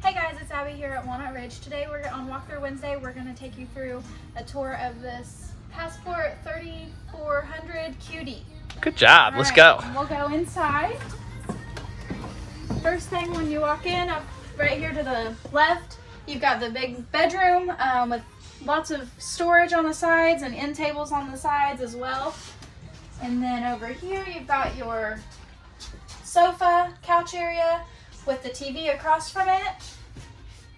Hey guys, it's Abby here at Walnut Ridge. Today we're on Walkthrough Wednesday. We're going to take you through a tour of this Passport 3400 QD. Good job. All Let's right, go. and We'll go inside. First thing when you walk in, up right here to the left, you've got the big bedroom um, with lots of storage on the sides and end tables on the sides as well. And then over here, you've got your sofa, couch area with the TV across from it.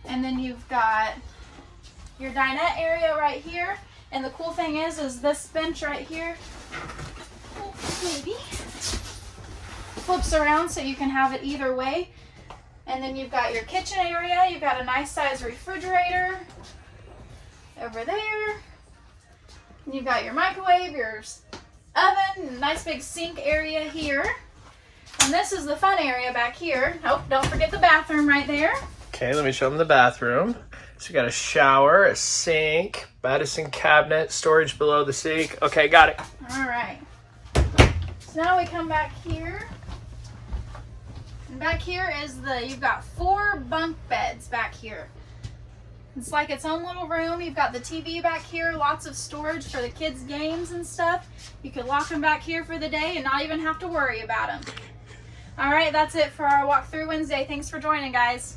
And then you've got your dinette area right here. And the cool thing is, is this bench right here, maybe, flips around so you can have it either way. And then you've got your kitchen area. You've got a nice size refrigerator over there. And you've got your microwave, your oven, nice big sink area here. And this is the fun area back here. Oh, don't forget the bathroom right there. Okay, let me show them the bathroom. So you got a shower, a sink, medicine cabinet, storage below the sink. Okay, got it. All right. So now we come back here. And back here is the, you've got four bunk beds back here. It's like its own little room. You've got the TV back here, lots of storage for the kids' games and stuff. You could lock them back here for the day and not even have to worry about them. All right, that's it for our walkthrough Wednesday. Thanks for joining, guys.